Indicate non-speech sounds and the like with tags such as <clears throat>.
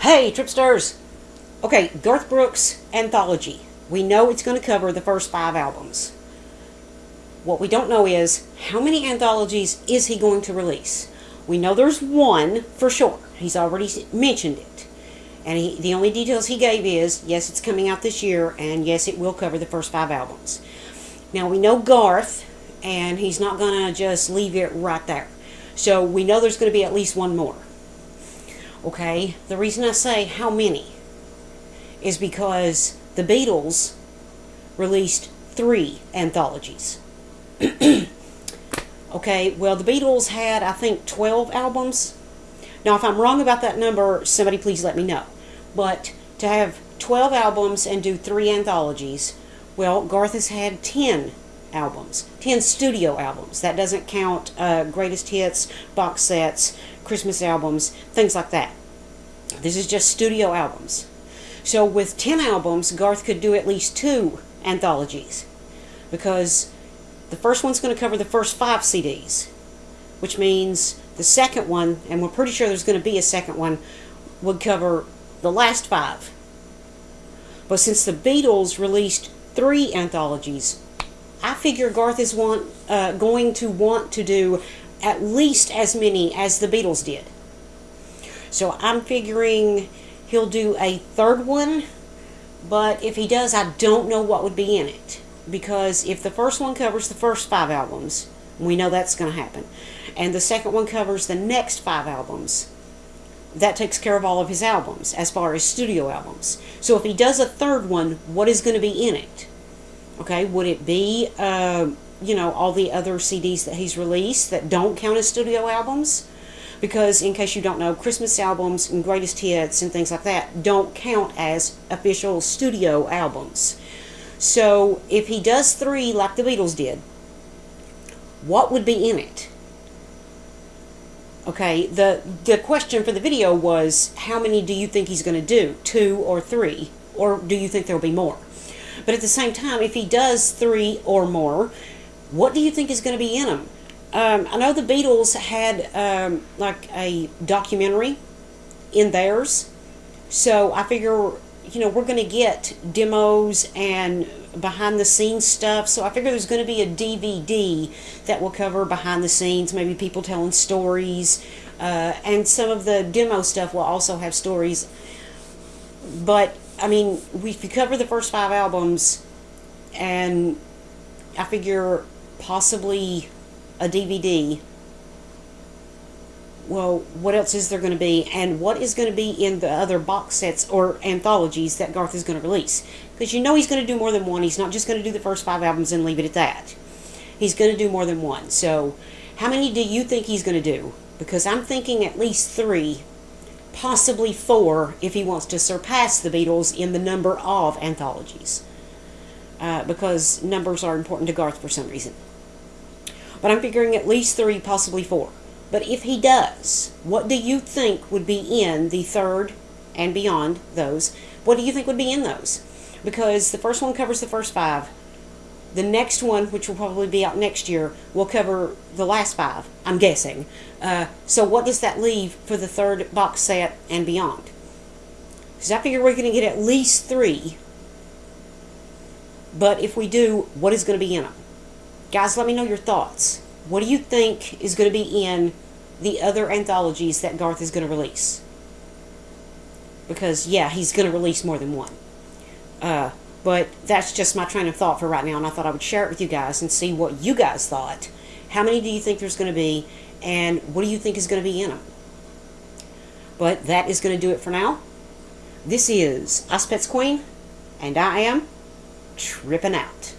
Hey, Tripsters! Okay, Garth Brooks Anthology. We know it's going to cover the first five albums. What we don't know is how many anthologies is he going to release? We know there's one for sure. He's already mentioned it. And he, the only details he gave is yes, it's coming out this year, and yes, it will cover the first five albums. Now, we know Garth, and he's not going to just leave it right there. So we know there's going to be at least one more. Okay, the reason I say how many is because the Beatles released three anthologies. <clears throat> okay, well, the Beatles had, I think, 12 albums. Now, if I'm wrong about that number, somebody please let me know. But to have 12 albums and do three anthologies, well, Garth has had 10 albums, 10 studio albums. That doesn't count uh, greatest hits, box sets, Christmas albums, things like that. This is just studio albums. So with 10 albums, Garth could do at least two anthologies because the first one's going to cover the first five CDs, which means the second one, and we're pretty sure there's going to be a second one, would cover the last five. But since the Beatles released three anthologies, I figure Garth is want, uh, going to want to do at least as many as the Beatles did. So I'm figuring he'll do a third one, but if he does, I don't know what would be in it. Because if the first one covers the first five albums, we know that's going to happen, and the second one covers the next five albums, that takes care of all of his albums as far as studio albums. So if he does a third one, what is going to be in it? Okay, would it be, uh, you know, all the other CDs that he's released that don't count as studio albums? because in case you don't know, Christmas albums and greatest hits and things like that don't count as official studio albums. So if he does three like the Beatles did, what would be in it? Okay, the the question for the video was how many do you think he's going to do? Two or three? Or do you think there'll be more? But at the same time, if he does three or more, what do you think is going to be in them? Um, I know the Beatles had um, like a documentary in theirs, so I figure you know we're going to get demos and behind the scenes stuff. So I figure there's going to be a DVD that will cover behind the scenes, maybe people telling stories, uh, and some of the demo stuff will also have stories. But I mean, we cover the first five albums, and I figure possibly a DVD, well, what else is there going to be? And what is going to be in the other box sets or anthologies that Garth is going to release? Because you know he's going to do more than one. He's not just going to do the first five albums and leave it at that. He's going to do more than one. So, how many do you think he's going to do? Because I'm thinking at least three, possibly four, if he wants to surpass the Beatles in the number of anthologies. Uh, because numbers are important to Garth for some reason. But I'm figuring at least three, possibly four. But if he does, what do you think would be in the third and beyond those? What do you think would be in those? Because the first one covers the first five. The next one, which will probably be out next year, will cover the last five, I'm guessing. Uh, so what does that leave for the third box set and beyond? Because I figure we're going to get at least three. But if we do, what is going to be in them? Guys, let me know your thoughts. What do you think is going to be in the other anthologies that Garth is going to release? Because, yeah, he's going to release more than one. Uh, but that's just my train of thought for right now, and I thought I would share it with you guys and see what you guys thought. How many do you think there's going to be, and what do you think is going to be in them? But that is going to do it for now. This is Us Pets Queen, and I am tripping out.